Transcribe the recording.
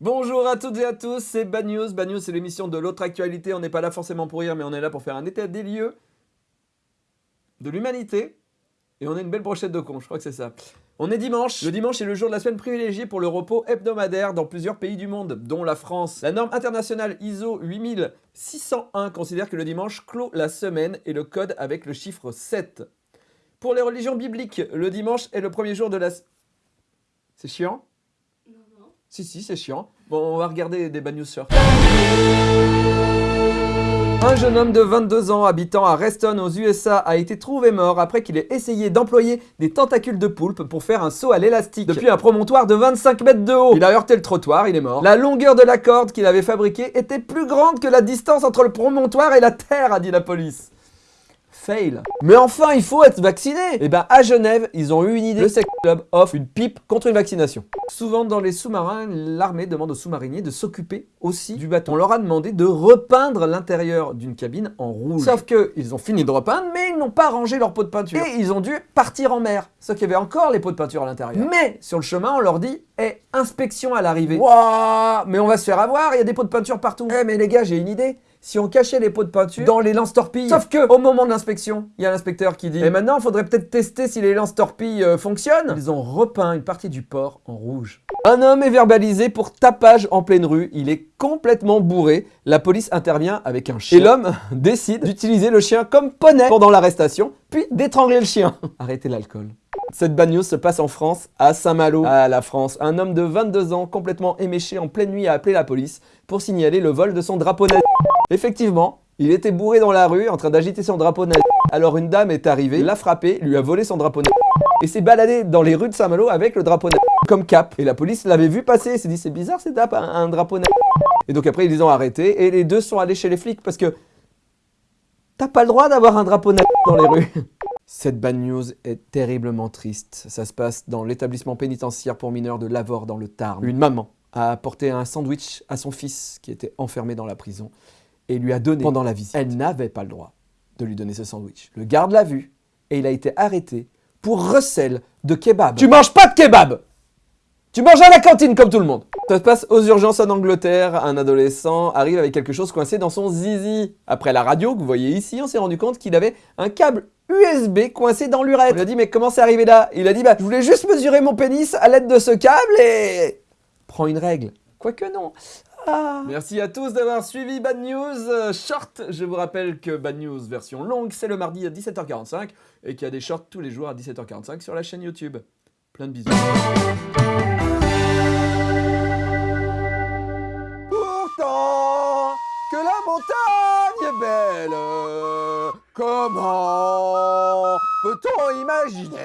Bonjour à toutes et à tous, c'est Bad News. Bad News, c'est l'émission de l'autre actualité. On n'est pas là forcément pour rire, mais on est là pour faire un état des lieux de l'humanité. Et on a une belle brochette de cons, je crois que c'est ça. On est dimanche. Le dimanche est le jour de la semaine privilégié pour le repos hebdomadaire dans plusieurs pays du monde, dont la France. La norme internationale ISO 8601 considère que le dimanche clôt la semaine et le code avec le chiffre 7. Pour les religions bibliques, le dimanche est le premier jour de la... C'est chiant? Si, si, c'est chiant. Bon, on va regarder des bad news sur. Un jeune homme de 22 ans habitant à Reston aux USA a été trouvé mort après qu'il ait essayé d'employer des tentacules de poulpe pour faire un saut à l'élastique depuis un promontoire de 25 mètres de haut. Il a heurté le trottoir, il est mort. La longueur de la corde qu'il avait fabriquée était plus grande que la distance entre le promontoire et la terre, a dit la police. Mais enfin, il faut être vacciné Et eh ben à Genève, ils ont eu une idée. Le Sex Club offre une pipe contre une vaccination. Souvent dans les sous-marins, l'armée demande aux sous-mariniers de s'occuper aussi du bâton. On leur a demandé de repeindre l'intérieur d'une cabine en rouge. Sauf que ils ont fini de repeindre, mais ils n'ont pas rangé leur pot de peinture. Et ils ont dû partir en mer. Sauf qu'il y avait encore les pots de peinture à l'intérieur. Mais sur le chemin, on leur dit Eh, inspection à l'arrivée. Waouh Mais on va se faire avoir, il y a des pots de peinture partout. Eh mais les gars, j'ai une idée si on cachait les pots de peinture dans les lance-torpilles. Sauf que, au moment de l'inspection, il y a l'inspecteur qui dit Et maintenant, il faudrait peut-être tester si les lance-torpilles euh, fonctionnent. Ils ont repeint une partie du port en rouge. Un homme est verbalisé pour tapage en pleine rue. Il est complètement bourré. La police intervient avec un chien. Et l'homme décide d'utiliser le chien comme poney pendant l'arrestation, puis d'étrangler le chien. Arrêtez l'alcool. Cette bad news se passe en France, à Saint-Malo, à la France. Un homme de 22 ans, complètement éméché en pleine nuit, a appelé la police pour signaler le vol de son drapeau nazi. Effectivement, il était bourré dans la rue, en train d'agiter son drapeau nazi. Alors une dame est arrivée, l'a frappé, lui a volé son drapeau nazi. Et s'est baladé dans les rues de Saint-Malo avec le drapeau nazi comme cap. Et la police l'avait vu passer et s'est dit c'est bizarre c'est un, un drapeau nazi. Et donc après ils les ont arrêtés et les deux sont allés chez les flics parce que t'as pas le droit d'avoir un drapeau nazi dans les rues. Cette bad news est terriblement triste. Ça se passe dans l'établissement pénitentiaire pour mineurs de Lavore dans le Tarn. Une maman a apporté un sandwich à son fils qui était enfermé dans la prison et lui a donné pendant la visite. Elle n'avait pas le droit de lui donner ce sandwich. Le garde l'a vu et il a été arrêté pour recel de kebab. Tu manges pas de kebab Tu manges à la cantine comme tout le monde ça se passe aux urgences en Angleterre. Un adolescent arrive avec quelque chose coincé dans son zizi. Après la radio que vous voyez ici, on s'est rendu compte qu'il avait un câble USB coincé dans l'urètre. On a dit mais comment c'est arrivé là? Il a dit bah je voulais juste mesurer mon pénis à l'aide de ce câble et... Prends une règle. Quoique non. Ah. Merci à tous d'avoir suivi Bad News Short. Je vous rappelle que Bad News version longue, c'est le mardi à 17h45 et qu'il y a des shorts tous les jours à 17h45 sur la chaîne YouTube. Plein de bisous. que la montagne est belle. Comment peut-on imaginer